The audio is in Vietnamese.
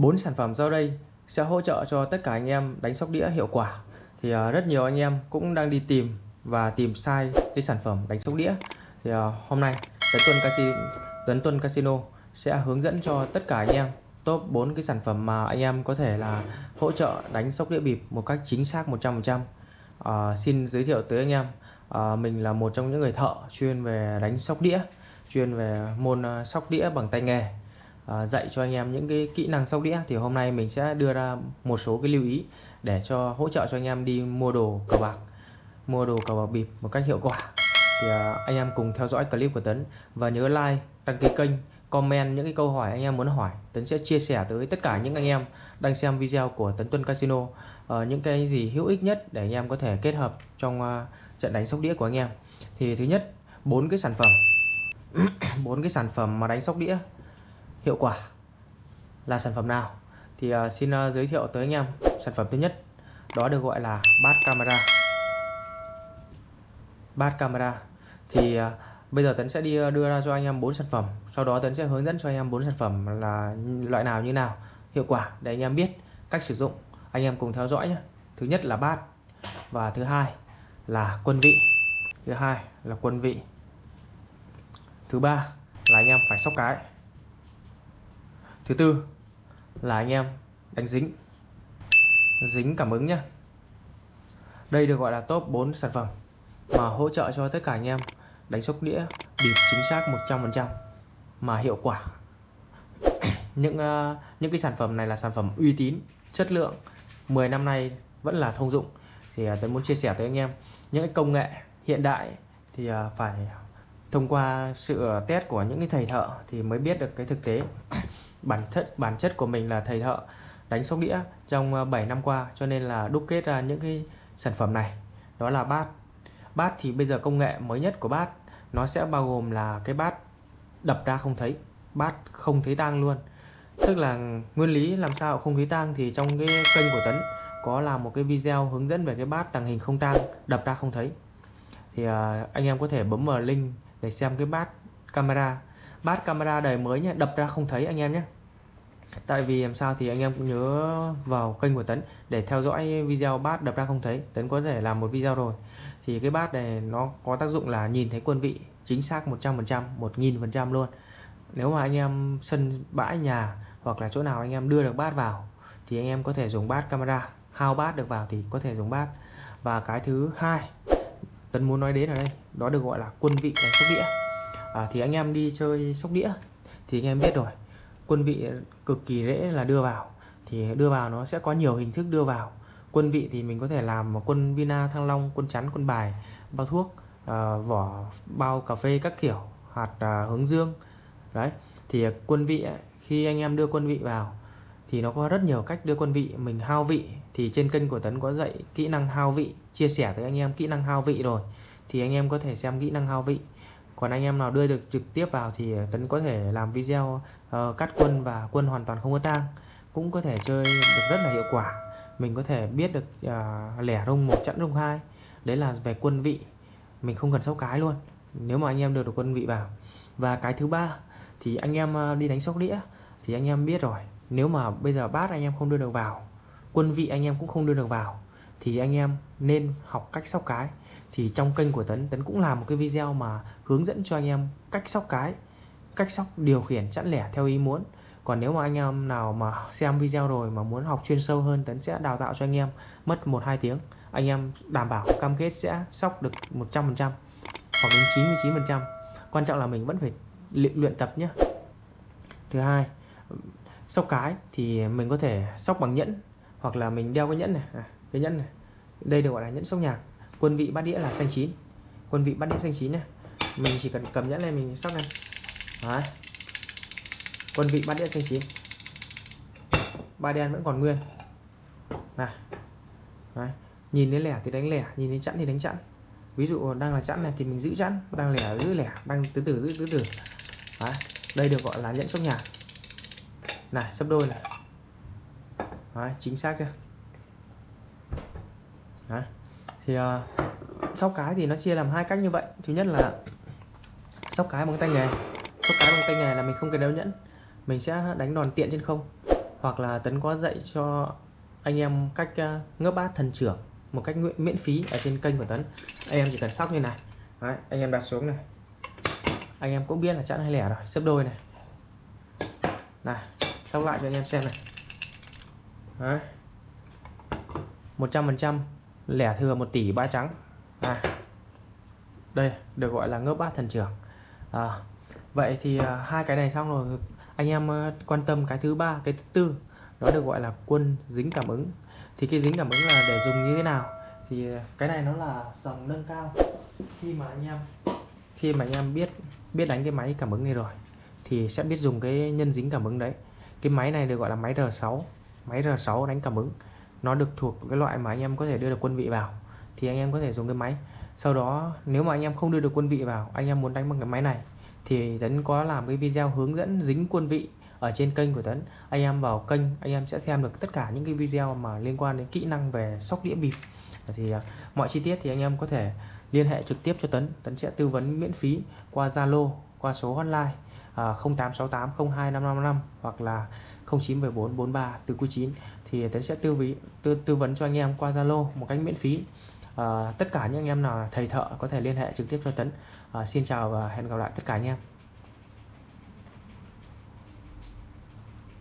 bốn sản phẩm sau đây sẽ hỗ trợ cho tất cả anh em đánh sóc đĩa hiệu quả. Thì uh, rất nhiều anh em cũng đang đi tìm và tìm sai cái sản phẩm đánh sóc đĩa. Thì uh, hôm nay Tấn Tuân Casino Tấn Tuân Casino sẽ hướng dẫn cho tất cả anh em top 4 cái sản phẩm mà anh em có thể là hỗ trợ đánh sóc đĩa bịp một cách chính xác 100% uh, à, xin giới thiệu tới anh em uh, mình là một trong những người thợ chuyên về đánh sóc đĩa chuyên về môn uh, sóc đĩa bằng tay nghề uh, dạy cho anh em những cái kỹ năng sóc đĩa thì hôm nay mình sẽ đưa ra một số cái lưu ý để cho hỗ trợ cho anh em đi mua đồ cờ bạc mua đồ cờ bạc bịp một cách hiệu quả. Thì uh, anh em cùng theo dõi clip của Tấn và nhớ like đăng ký kênh comment những cái câu hỏi anh em muốn hỏi. Tấn sẽ chia sẻ tới tất cả những anh em đang xem video của Tấn Tuân Casino uh, những cái gì hữu ích nhất để anh em có thể kết hợp trong uh, trận đánh sóc đĩa của anh em. Thì thứ nhất bốn cái sản phẩm. Bốn cái sản phẩm mà đánh sóc đĩa hiệu quả là sản phẩm nào? Thì uh, xin uh, giới thiệu tới anh em sản phẩm thứ nhất đó được gọi là bát camera bát camera thì uh, bây giờ Tấn sẽ đi đưa ra cho anh em bốn sản phẩm sau đó Tấn sẽ hướng dẫn cho anh em bốn sản phẩm là loại nào như nào hiệu quả để anh em biết cách sử dụng. Anh em cùng theo dõi nhé. Thứ nhất là bát và thứ hai là quân vị. Thứ hai là quân vị. Thứ ba là anh em phải sóc cái thứ tư là anh em đánh dính. Dính cảm ứng nhé đây được gọi là top 4 sản phẩm mà hỗ trợ cho tất cả anh em đánh sóc đĩa bịp chính xác 100% mà hiệu quả. Những uh, những cái sản phẩm này là sản phẩm uy tín chất lượng 10 năm nay vẫn là thông dụng. Thì ờ, uh, tôi muốn chia sẻ tới anh em những cái công nghệ hiện đại thì uh, phải thông qua sự test của những cái thầy thợ thì mới biết được cái thực tế. bản chất bản chất của mình là thầy thợ đánh sóc đĩa trong ờ, 7 năm qua, cho nên là đúc kết ra những cái sản phẩm này. Đó là bát. Bát thì bây giờ công nghệ mới nhất của bát, nó sẽ bao gồm là cái bát đập ra không thấy, bát không thấy tang luôn. Tức là nguyên lý làm sao không thấy tang thì trong cái kênh của Tấn có làm một cái video hướng dẫn về cái bát tàng hình không tang, đập ra không thấy. Thì ờ, anh em có thể bấm vào link để xem cái bát camera bát camera đời mới nhé đập ra không thấy anh em nhé tại vì làm sao thì anh em cũng nhớ vào kênh của Tấn để theo dõi video bát đập ra không thấy. Tấn có thể làm một video rồi. Thì cái bát này nó có tác dụng là nhìn thấy quân vị chính xác 100% 1000% luôn. Nếu mà anh em sân bãi nhà hoặc là chỗ nào anh em đưa được bát vào thì anh em có thể dùng bát camera. Hao bát được vào thì có thể dùng bát. Và cái thứ hai, Tấn muốn nói đến ở đây, đó được gọi là quân vị đánh sóc đĩa à, thì anh em đi chơi sóc đĩa thì anh em biết rồi. Quân vị cực kỳ dễ là đưa vào. Thì đưa vào nó sẽ có nhiều hình thức đưa vào. Quân vị thì mình có thể làm quân vina thăng long quân chắn quân bài bao thuốc à, vỏ bao cà phê các kiểu hạt à, hướng dương. Đấy thì quân vị khi anh em đưa quân vị vào thì nó có rất nhiều cách đưa quân vị. Mình hao vị thì trên kênh của Tấn có dạy kỹ năng hao vị chia sẻ tới anh em kỹ năng hao vị rồi. Thì anh em có thể xem kỹ năng hao vị còn anh em nào đưa được trực tiếp vào thì Tấn có thể làm video uh, cắt quân và quân hoàn toàn không có tang. Cũng có thể chơi được rất là hiệu quả. Mình có thể biết được uh, lẻ rung một chẵn rung hai. Đấy là về quân vị. Mình không cần sóc cái luôn. Nếu mà anh em đưa được quân vị vào. Và cái thứ ba thì anh em ờ, đi đánh sóc đĩa thì anh em biết rồi. Nếu mà bây giờ bát anh em không đưa được vào quân vị anh em cũng không đưa được vào thì anh em nên học cách sóc cái. Thì trong kênh của Tấn Tấn cũng làm một cái video mà hướng dẫn cho anh em cách sóc cái cách sóc điều khiển chẵn lẻ theo ý muốn. Còn nếu mà anh em nào mà xem video rồi mà muốn học chuyên sâu hơn Tấn sẽ đào tạo cho anh em mất 1-2 tiếng. Anh em đảm bảo cam kết sẽ sóc được 100% hoặc đến 99% quan trọng là mình vẫn phải luyện, luyện tập nhé. Thứ hai sóc cái thì mình có thể sóc bằng nhẫn hoặc là mình đeo cái nhẫn này. À, cái nhẫn này đây được gọi là nhẫn sóc nhạc. Quân vị bát đĩa là xanh chín. Quân vị bát đĩa xanh chín này mình chỉ cần cầm nhẫn này mình sóc này. Đấy. quân vị bát đĩa xanh chín. Ba đen vẫn còn nguyên. Này. Đấy. nhìn đến lẻ thì đánh lẻ nhìn đến chẵn thì đánh chẵn. Ví dụ đang là chẵn này thì mình giữ chẵn đang lẻ giữ lẻ đang từ từ giữ từ từ Đấy. đây được gọi là nhẫn sóc nhạc. Này sấp đôi này. Đấy, chính xác chưa? Đấy. thì uh, sóc cái thì nó chia làm hai cách như vậy. Thứ nhất là sóc cái bằng tay nghề. Sóc cái bằng tay nghề là mình không cần đeo nhẫn. Mình sẽ đánh đòn tiện trên không. Hoặc là Tấn có dạy cho anh em cách ờ, uh, ngấp bát thần trưởng một cách miễn, miễn phí ở trên kênh của Tấn anh em chỉ cần sóc như này. Đấy, anh em đặt xuống này. Anh em cũng biết là chẵn hay lẻ rồi xếp đôi này. Này sóc lại cho anh em xem này. Đấy. 100% lẻ thừa 1 tỷ ba trắng. À. đây được gọi là ngớp bát thần trưởng. À, vậy thì à, hai cái này xong rồi. Anh em à, quan tâm cái thứ ba cái thứ tư đó được gọi là quân dính cảm ứng. Thì cái dính cảm ứng là để dùng như thế nào? Thì à, cái này nó là dòng nâng cao. Khi mà anh em khi mà anh em biết biết đánh cái máy cảm ứng này rồi thì sẽ biết dùng cái nhân dính cảm ứng đấy. Cái máy này được gọi là máy R6 máy R6 đánh cảm ứng nó được thuộc cái loại mà anh em có thể đưa được quân vị vào, thì anh em có thể dùng cái máy. Sau đó, nếu mà anh em không đưa được quân vị vào, anh em muốn đánh bằng cái máy này, thì Tấn có làm cái video hướng dẫn dính quân vị ở trên kênh của Tấn. Anh em vào kênh, anh em sẽ xem được tất cả những cái video mà liên quan đến kỹ năng về sóc đĩa bịp. Thì à, mọi chi tiết thì anh em có thể liên hệ trực tiếp cho Tấn. Tấn sẽ tư vấn miễn phí qua Zalo, qua số hotline à, 0868 02555 hoặc là 0974 43 từ 9 thì Tấn sẽ tư, ví, tư tư vấn cho anh em qua Zalo một cách miễn phí. À, tất cả những anh em nào thầy thợ có thể liên hệ trực tiếp cho Tấn. À, xin chào và hẹn gặp lại tất cả anh em.